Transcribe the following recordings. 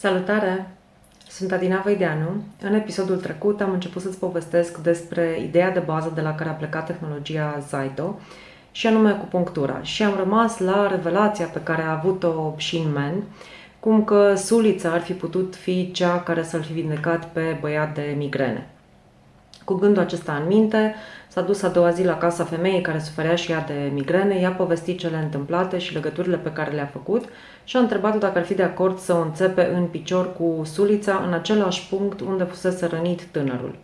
Salutare! Sunt Adina Vaideanu. În episodul trecut am început să-ți povestesc despre ideea de bază de la care a plecat tehnologia Zaito și anume acupunctura. Și am rămas la revelația pe care a avut-o Shin Men, cum că sulița ar fi putut fi cea care să-l fi vindecat pe băiat de migrene. Cu gândul acesta în minte, s-a dus a doua zi la casa femeii care suferea și ea de migrene, i-a povestit cele întâmplate și legăturile pe care le-a făcut și a întrebat-o dacă ar fi de acord să o înțepe în picior cu sulița în același punct unde fusese rănit tânărul.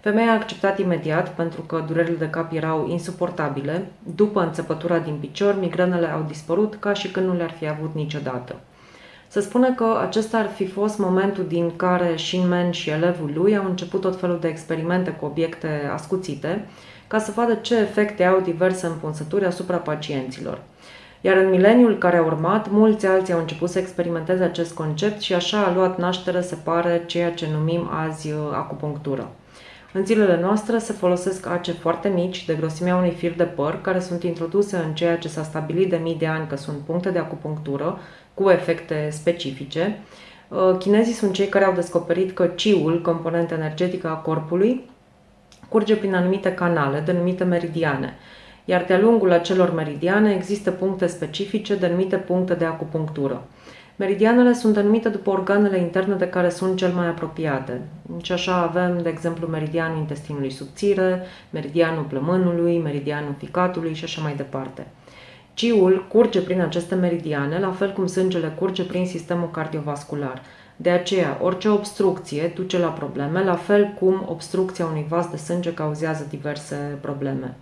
Femeia a acceptat imediat pentru că durerile de cap erau insuportabile. După înțepătura din picior, migrenele au dispărut ca și când nu le-ar fi avut niciodată. Se spune că acesta ar fi fost momentul din care Shinmen și elevul lui au început tot felul de experimente cu obiecte ascuțite, ca să vadă ce efecte au diverse împunsături asupra pacienților. Iar în mileniul care a urmat, mulți alții au început să experimenteze acest concept și așa a luat naștere, se pare, ceea ce numim azi uh, acupunctură. În zilele noastre se folosesc ace foarte mici, de grosimea unui fir de păr, care sunt introduse în ceea ce s-a stabilit de mii de ani că sunt puncte de acupunctură, cu efecte specifice. Uh, chinezii sunt cei care au descoperit că ciul, componentă energetică a corpului, curge prin anumite canale, denumite meridiane, iar de-a lungul acelor meridiane există puncte specifice denumite puncte de acupunctură. Meridianele sunt denumite după organele interne de care sunt cel mai apropiate. Și așa avem, de exemplu, meridianul intestinului subțire, meridianul plămânului, meridianul ficatului și așa mai departe. Ciul curge prin aceste meridiane, la fel cum sângele curge prin sistemul cardiovascular. De aceea, orice obstrucție duce la probleme, la fel cum obstrucția unui vas de sânge cauzează diverse probleme.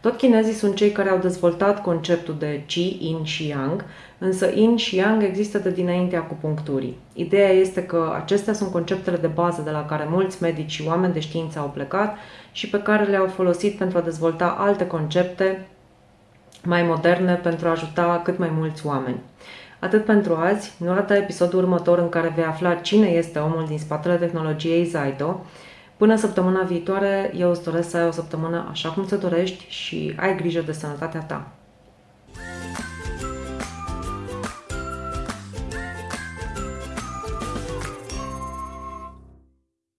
Tot chinezii sunt cei care au dezvoltat conceptul de Qi, Yin și Yang, însă Yin și Yang există de dinainte acupuncturii. Ideea este că acestea sunt conceptele de bază de la care mulți medici și oameni de știință au plecat și pe care le-au folosit pentru a dezvolta alte concepte mai moderne pentru a ajuta cât mai mulți oameni. Atât pentru azi, nu rata episodul următor în care vei afla cine este omul din spatele tehnologiei Zaito. Până săptămâna viitoare, eu îți doresc să ai o săptămână așa cum ți dorești și ai grijă de sănătatea ta.